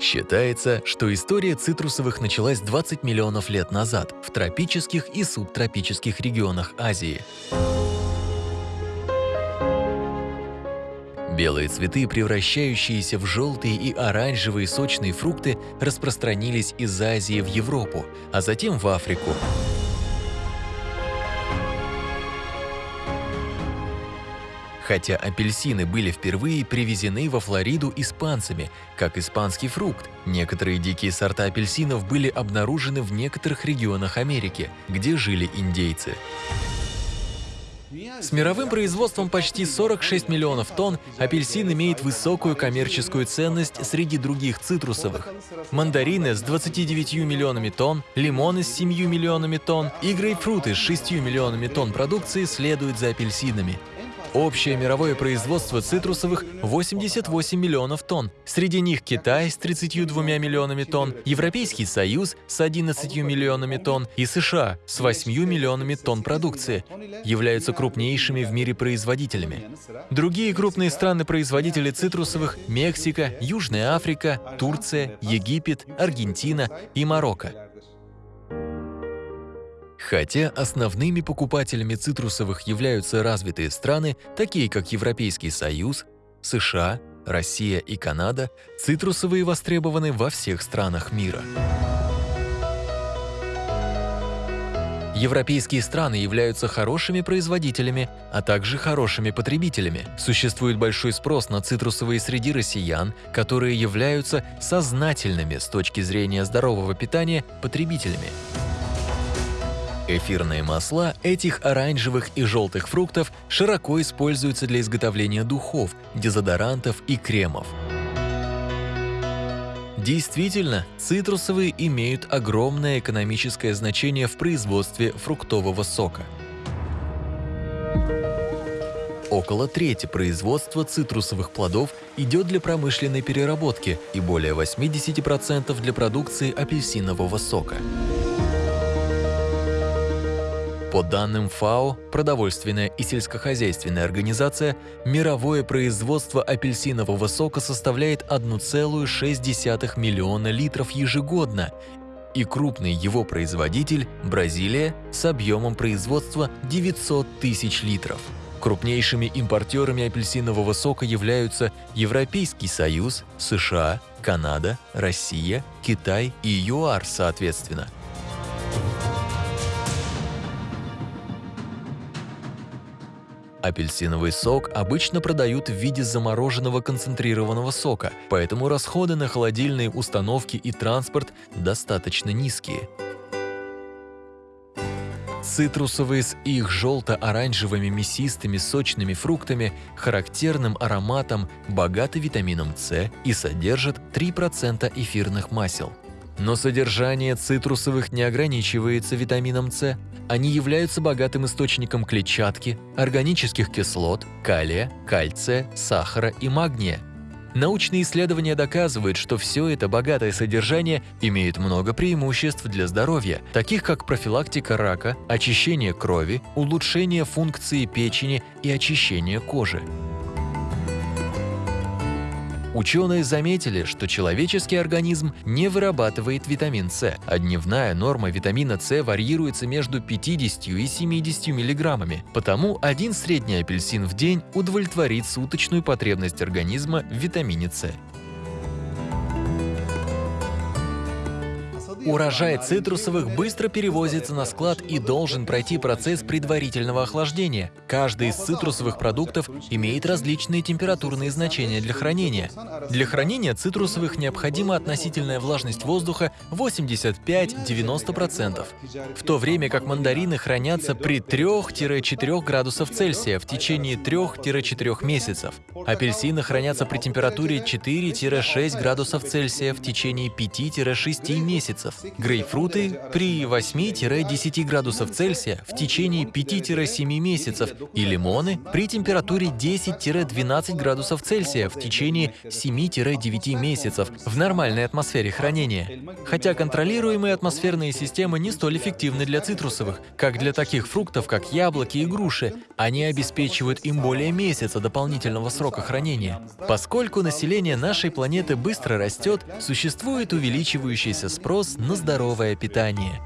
Считается, что история цитрусовых началась 20 миллионов лет назад в тропических и субтропических регионах Азии. Белые цветы, превращающиеся в желтые и оранжевые сочные фрукты, распространились из Азии в Европу, а затем в Африку. Хотя апельсины были впервые привезены во Флориду испанцами, как испанский фрукт, некоторые дикие сорта апельсинов были обнаружены в некоторых регионах Америки, где жили индейцы. С мировым производством почти 46 миллионов тонн апельсин имеет высокую коммерческую ценность среди других цитрусовых. Мандарины с 29 миллионами тонн, лимоны с 7 миллионами тонн и грейпфруты с 6 миллионами тонн продукции следуют за апельсинами. Общее мировое производство цитрусовых – 88 миллионов тонн. Среди них Китай с 32 миллионами тонн, Европейский Союз с 11 миллионами тонн и США с 8 миллионами тонн продукции являются крупнейшими в мире производителями. Другие крупные страны-производители цитрусовых – Мексика, Южная Африка, Турция, Египет, Аргентина и Марокко. Хотя основными покупателями цитрусовых являются развитые страны, такие как Европейский Союз, США, Россия и Канада, цитрусовые востребованы во всех странах мира. Европейские страны являются хорошими производителями, а также хорошими потребителями. Существует большой спрос на цитрусовые среди россиян, которые являются сознательными с точки зрения здорового питания потребителями. Эфирные масла этих оранжевых и желтых фруктов широко используются для изготовления духов, дезодорантов и кремов. Действительно, цитрусовые имеют огромное экономическое значение в производстве фруктового сока. Около трети производства цитрусовых плодов идет для промышленной переработки и более 80% для продукции апельсинового сока. По данным ФАО, продовольственная и сельскохозяйственная организация, мировое производство апельсинового сока составляет 1,6 миллиона литров ежегодно, и крупный его производитель – Бразилия с объемом производства 900 тысяч литров. Крупнейшими импортерами апельсинового сока являются Европейский Союз, США, Канада, Россия, Китай и ЮАР соответственно – Апельсиновый сок обычно продают в виде замороженного концентрированного сока, поэтому расходы на холодильные установки и транспорт достаточно низкие. Цитрусовые с их желто-оранжевыми мясистыми сочными фруктами, характерным ароматом, богаты витамином С и содержат 3% эфирных масел. Но содержание цитрусовых не ограничивается витамином С. Они являются богатым источником клетчатки, органических кислот, калия, кальция, сахара и магния. Научные исследования доказывают, что все это богатое содержание имеет много преимуществ для здоровья, таких как профилактика рака, очищение крови, улучшение функции печени и очищение кожи. Ученые заметили, что человеческий организм не вырабатывает витамин С, а дневная норма витамина С варьируется между 50 и 70 миллиграммами, потому один средний апельсин в день удовлетворит суточную потребность организма в витамине С. Урожай цитрусовых быстро перевозится на склад и должен пройти процесс предварительного охлаждения. Каждый из цитрусовых продуктов имеет различные температурные значения для хранения. Для хранения цитрусовых необходима относительная влажность воздуха 85-90%, в то время как мандарины хранятся при 3-4 градусов Цельсия в течение 3-4 месяцев. Апельсины хранятся при температуре 4-6 градусов Цельсия в течение 5-6 месяцев месяцев. Грейпфруты при 8-10 градусов Цельсия в течение 5-7 месяцев и лимоны при температуре 10-12 градусов Цельсия в течение 7-9 месяцев в нормальной атмосфере хранения. Хотя контролируемые атмосферные системы не столь эффективны для цитрусовых, как для таких фруктов, как яблоки и груши, они обеспечивают им более месяца дополнительного срока хранения. Поскольку население нашей планеты быстро растет, существует увеличивающийся спрос на здоровое питание.